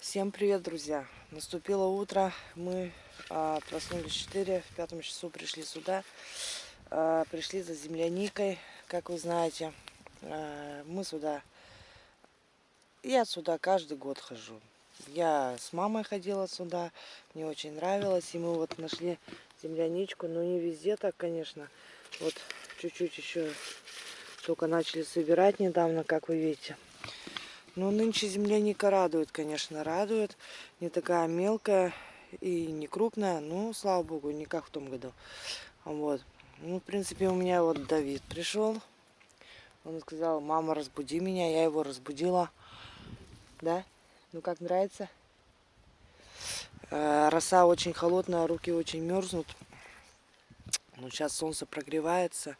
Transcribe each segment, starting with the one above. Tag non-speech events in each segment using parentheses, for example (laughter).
Всем привет, друзья! Наступило утро, мы а, проснулись в 4, в пятом часу пришли сюда, а, пришли за земляникой, как вы знаете. А, мы сюда, я сюда каждый год хожу. Я с мамой ходила сюда, мне очень нравилось, и мы вот нашли земляничку, но не везде так, конечно. Вот чуть-чуть еще только начали собирать недавно, как вы видите. Ну, нынче земляника радует, конечно, радует. Не такая мелкая и не крупная. Ну, слава богу, не как в том году. Вот. Ну, в принципе, у меня вот Давид пришел. Он сказал, мама, разбуди меня. Я его разбудила. Да? Ну, как нравится? Э, роса очень холодная, руки очень мерзнут. Ну, сейчас солнце прогревается.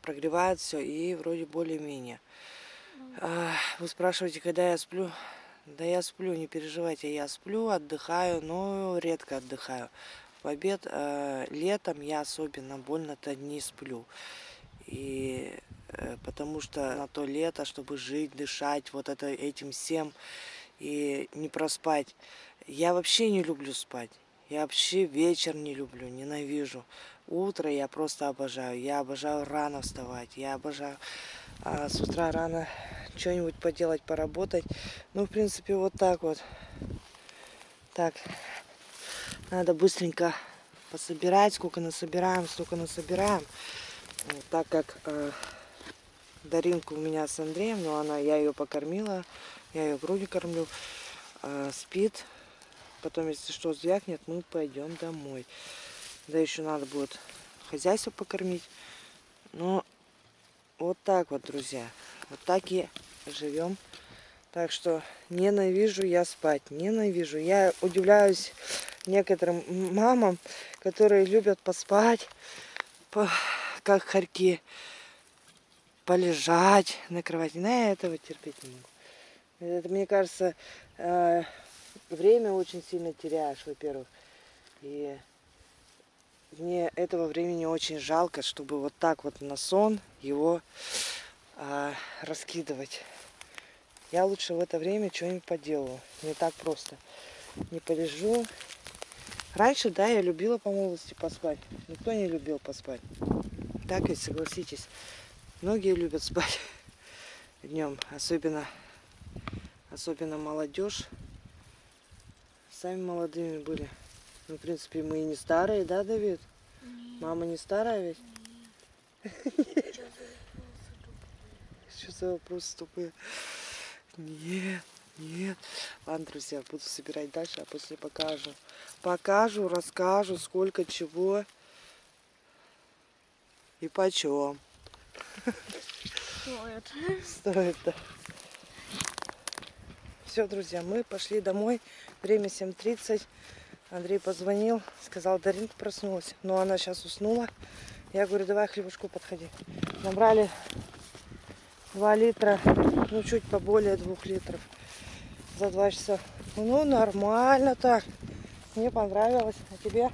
Прогревает все и вроде более-менее. Вы спрашиваете, когда я сплю? Да я сплю, не переживайте, я сплю, отдыхаю, но редко отдыхаю. В обед э, летом я особенно больно-то не сплю. И э, потому что на то лето, чтобы жить, дышать вот это, этим всем и не проспать. Я вообще не люблю спать. Я вообще вечер не люблю, ненавижу. Утро я просто обожаю. Я обожаю рано вставать. Я обожаю а, с утра рано что-нибудь поделать, поработать. Ну, в принципе, вот так вот. Так, надо быстренько пособирать. Сколько насобираем, столько насобираем. Так как э, Даринка у меня с Андреем, но она, я ее покормила, я ее грудью кормлю, э, спит. Потом, если что, звякнет, мы пойдем домой. Да еще надо будет хозяйство покормить. Но вот так вот, друзья. Вот так и живем. Так что ненавижу я спать, ненавижу. Я удивляюсь некоторым мамам, которые любят поспать, по, как хорьки, полежать на кровати. На этого терпеть не могу. Это, мне кажется, э, время очень сильно теряешь, во-первых. И мне этого времени очень жалко, чтобы вот так вот на сон его а, раскидывать. Я лучше в это время что-нибудь поделаю. Не так просто. Не полежу. Раньше, да, я любила по молодости поспать. Никто не любил поспать. Так ведь, согласитесь. Многие любят спать (laughs) днем. Особенно, особенно молодежь. Сами молодыми были. Ну, в принципе, мы и не старые, да, Давид? Нет. Мама не старая ведь? Нет. Что за вопросы тупые? Нет, нет. Ладно, друзья, буду собирать дальше, а после покажу. Покажу, расскажу, сколько чего и почем. Стоит. Стоит, да. Все, друзья, мы пошли домой. Время 7.30. Андрей позвонил, сказал, Даринка проснулась. Но она сейчас уснула. Я говорю, давай хлебушку подходи. Набрали 2 литра, ну чуть поболее 2 литров за 2 часа. Ну нормально так. Мне понравилось. А тебе?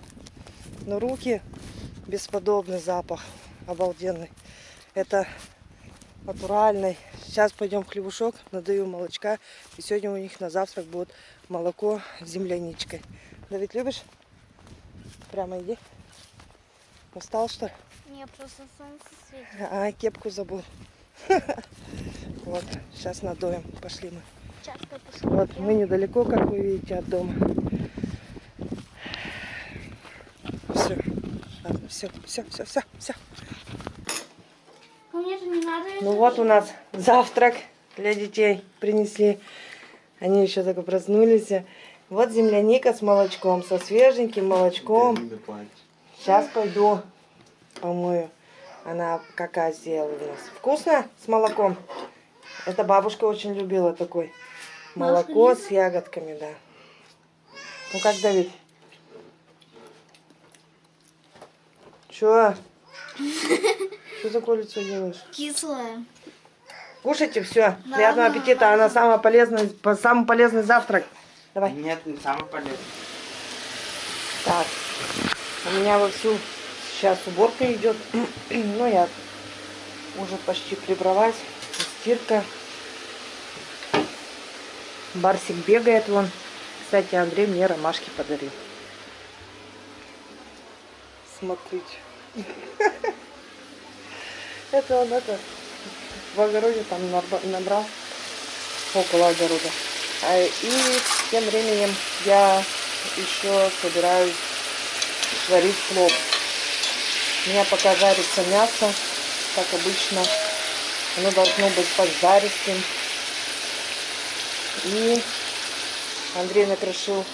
Ну руки бесподобный запах. Обалденный. Это натуральный. Сейчас пойдем хлебушок, надаю молочка. И сегодня у них на завтрак будет молоко с земляничкой. Давид, любишь? Прямо иди. Устал, что ли? Не, просто солнце светит. А, кепку забыл. (laughs) Вот, сейчас надоем. Пошли мы. Вот, мы недалеко, как вы видите, от дома. Все. Ладно, все, все, все, все, все. Ну вот у нас завтрак для детей принесли. Они еще только проснулись. Вот земляника с молочком, со свеженьким молочком. Сейчас пойду помою. Она какая сделала у нас. Вкусно с молоком? Это бабушка очень любила такой. Молоко с ягодками, да. Ну как, Давид? Чё? Что такое лицо делаешь? Кислое. Кушайте все. Приятного аппетита. Она самый полезный, самый полезный завтрак. Давай. Нет, не самый полезный. Так. У меня вовсю сейчас уборка идет. (clears throat) ну, я уже почти прибралась. Стирка. Барсик бегает вон. Кстати, Андрей мне ромашки подарил. Смотрите. (laughs) Это он это в огороде там набрал около огорода. А, и тем временем я еще собираюсь сварить плов. У меня пока жарится мясо, как обычно. Оно должно быть поджаристым. И Андрей накрошил,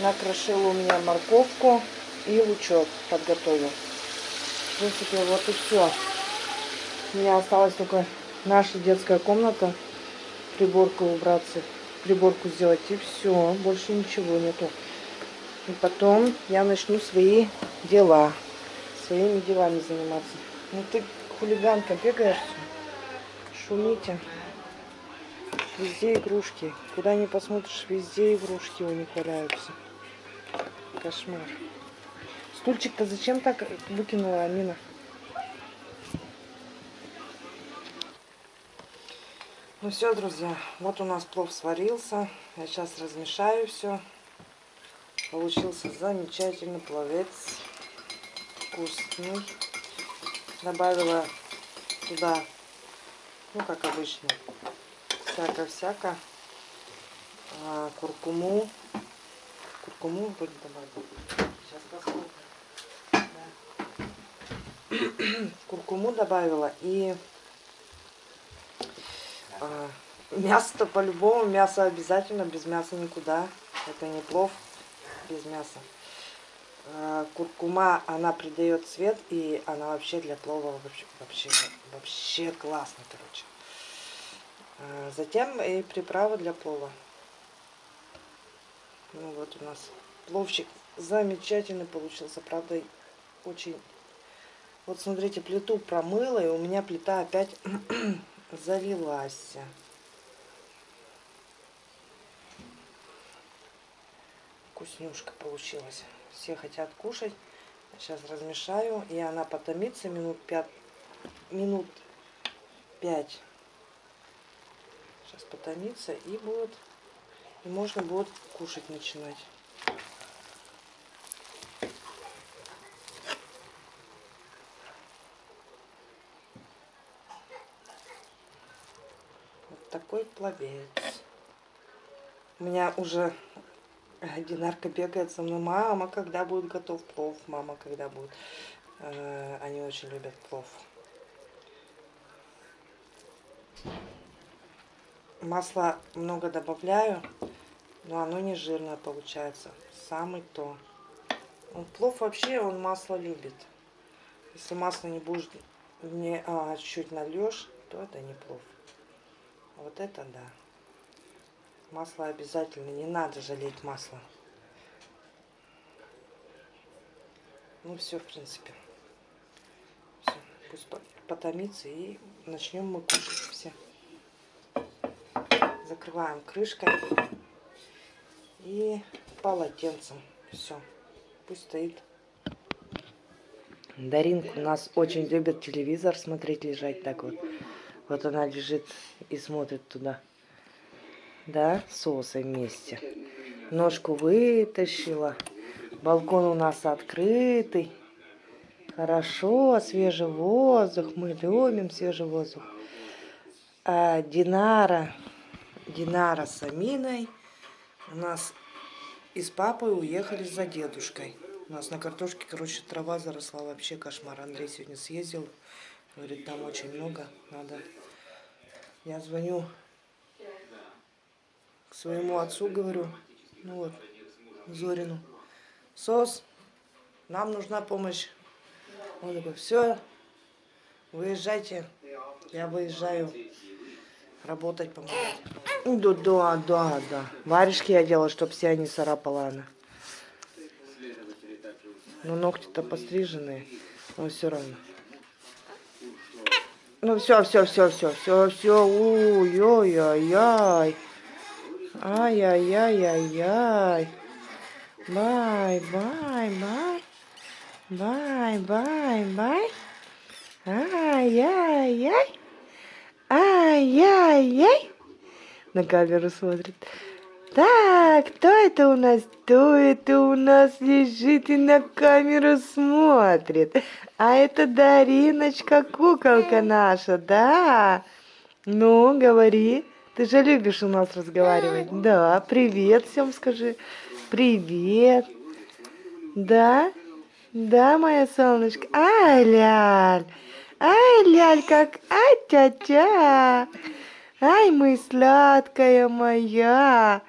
накрошил у меня морковку и лучок подготовил. В принципе, вот и все. У меня осталась только наша детская комната, приборку убраться, приборку сделать и все, больше ничего нету. И потом я начну свои дела, своими делами заниматься. Ну ты хулиганка, бегаешь, шумите. Везде игрушки. Куда не посмотришь, везде игрушки у них валяются. Кошмар. Стульчик-то зачем так выкинула Амина? Ну все, друзья, вот у нас плов сварился. Я сейчас размешаю все. Получился замечательный пловец. Вкусный. Добавила туда, ну как обычно, всяко-всяко. А, куркуму. Куркуму вроде добавила. Сейчас посмотрим. Да. (clears throat) Куркуму добавила и а, мясо-то по-любому, мясо обязательно, без мяса никуда. Это не плов без мяса. А, куркума, она придает цвет, и она вообще для плова вообще, вообще, вообще классно, короче. А, затем и приправа для плова. Ну вот у нас пловчик замечательный получился, правда, очень... Вот смотрите, плиту промыла, и у меня плита опять залилась. Вкуснюшка получилась. Все хотят кушать. Сейчас размешаю, и она потомится минут 5. Минут 5. Сейчас потомится, и будет... И можно будет кушать начинать. Такой пловец. У меня уже Динарка бегает со мной. Мама, когда будет готов плов? Мама, когда будет? Э, они очень любят плов. Масла много добавляю, но оно не жирное получается. Самый то. Он плов вообще, он масло любит. Если масло не будешь, не, а, чуть нальешь, то это не плов. Вот это да. Масло обязательно, не надо жалеть масло. Ну все, в принципе. Все, пусть потомится и начнем мы кушать все. Закрываем крышкой и полотенцем. Все, пусть стоит. Даринка у нас очень любит телевизор смотреть, лежать так вот. Вот она лежит и смотрит туда. Да, соусы вместе. Ножку вытащила. Балкон у нас открытый. Хорошо, свежий воздух. Мы любим свежий воздух. А Динара, Динара с Аминой у нас и с папой уехали за дедушкой. У нас на картошке, короче, трава заросла. Вообще кошмар. Андрей сегодня съездил. Говорит, там очень много. Надо я звоню к своему отцу, говорю, ну вот, Зорину. Сос, нам нужна помощь. Он такой, все, выезжайте. Я выезжаю работать, помогать. Да, да, да, да. Варежки я делала, чтобы все они царапала она. Но ногти-то постриженные, но все равно. Ну все, все, все, все, все, все. Ой-ой-ой-ой. Ай-яй-яй-яй-яй. Бай, бай, бай. Бай, бай, бай. Ай-яй-яй. Ай-яй-яй. На камеру смотрит. Так, кто это у нас? Кто это у нас лежит и на камеру смотрит? А это Дариночка, куколка наша, да? Ну, говори. Ты же любишь у нас разговаривать. Да, привет всем скажи. Привет. Да? Да, моя солнышко. Ай, ляль. Ай, ляль, как... Ай, тя-тя. Ай, мы сладкая моя.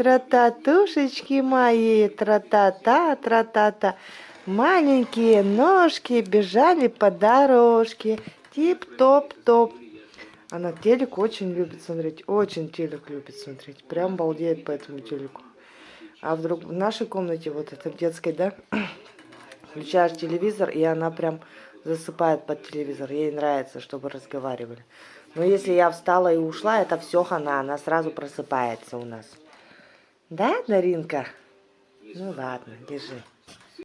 Трататушечки мои, тра-та-та, тра-та-та. Маленькие ножки бежали по дорожке. Тип-топ-топ. Она телек очень любит смотреть. Очень телек любит смотреть. Прям балдеет по этому телеку. А в, друг... в нашей комнате, вот это в детской, да, (clears throat) включаешь телевизор, и она прям засыпает под телевизор. Ей нравится, чтобы разговаривали. Но если я встала и ушла, это все хана. Она сразу просыпается у нас. Да, Даринка? Ну ладно, держи.